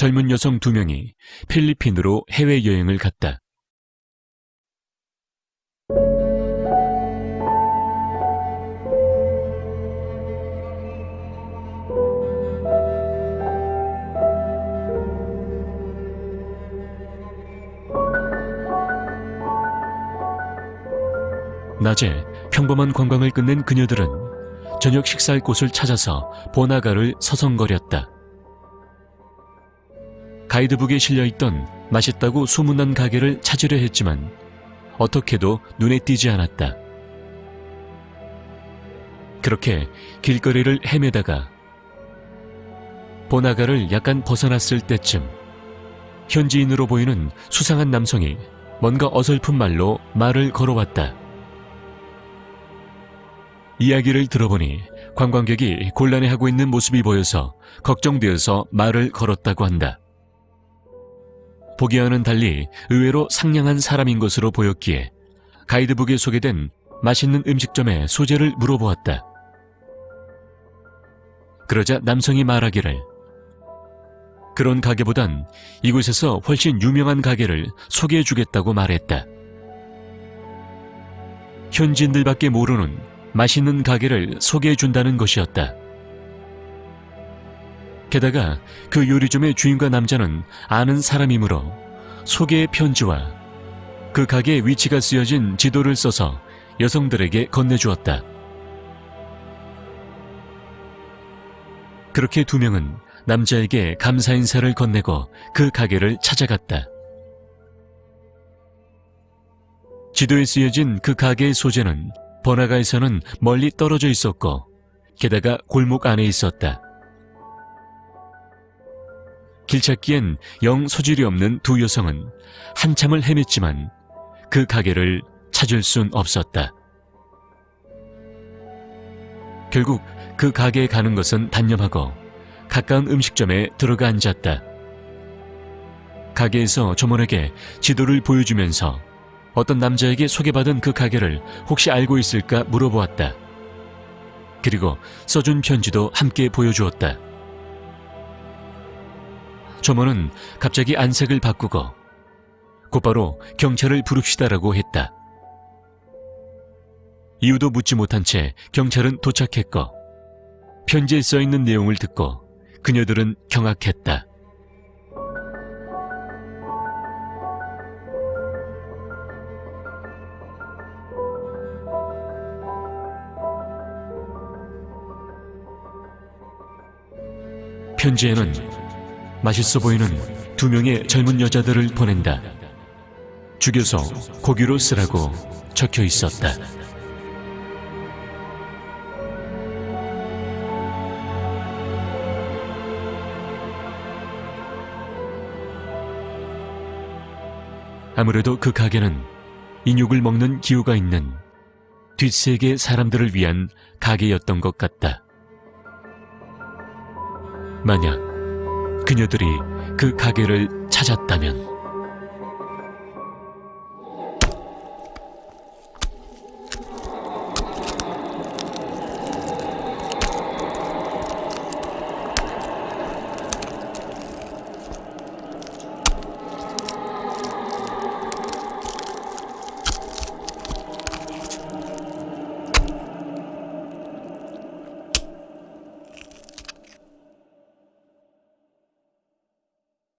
젊은 여성 두 명이 필리핀으로 해외여행을 갔다. 낮에 평범한 관광을 끝낸 그녀들은 저녁 식사할 곳을 찾아서 보나가를 서성거렸다. 가이드북에 실려있던 맛있다고 소문난 가게를 찾으려 했지만 어떻게도 눈에 띄지 않았다. 그렇게 길거리를 헤매다가 보나가를 약간 벗어났을 때쯤 현지인으로 보이는 수상한 남성이 뭔가 어설픈 말로 말을 걸어왔다. 이야기를 들어보니 관광객이 곤란해하고 있는 모습이 보여서 걱정되어서 말을 걸었다고 한다. 보기와는 달리 의외로 상냥한 사람인 것으로 보였기에 가이드북에 소개된 맛있는 음식점의 소재를 물어보았다. 그러자 남성이 말하기를 그런 가게보단 이곳에서 훨씬 유명한 가게를 소개해 주겠다고 말했다. 현지인들밖에 모르는 맛있는 가게를 소개해 준다는 것이었다. 게다가 그 요리점의 주인과 남자는 아는 사람이므로 소개의 편지와 그 가게의 위치가 쓰여진 지도를 써서 여성들에게 건네주었다. 그렇게 두 명은 남자에게 감사 인사를 건네고 그 가게를 찾아갔다. 지도에 쓰여진 그 가게의 소재는 번화가에서는 멀리 떨어져 있었고 게다가 골목 안에 있었다. 길 찾기엔 영 소질이 없는 두 여성은 한참을 헤맸지만 그 가게를 찾을 순 없었다. 결국 그 가게에 가는 것은 단념하고 가까운 음식점에 들어가 앉았다. 가게에서 점원에게 지도를 보여주면서 어떤 남자에게 소개받은 그 가게를 혹시 알고 있을까 물어보았다. 그리고 써준 편지도 함께 보여주었다. 점원은 갑자기 안색을 바꾸고 곧바로 경찰을 부릅시다라고 했다. 이유도 묻지 못한 채 경찰은 도착했고 편지에 써 있는 내용을 듣고 그녀들은 경악했다. 편지에는 맛있어 보이는 두 명의 젊은 여자들을 보낸다. 죽여서 고기로 쓰라고 적혀 있었다. 아무래도 그 가게는 인육을 먹는 기호가 있는 뒷세계 사람들을 위한 가게였던 것 같다. 만약 그녀들이 그 가게를 찾았다면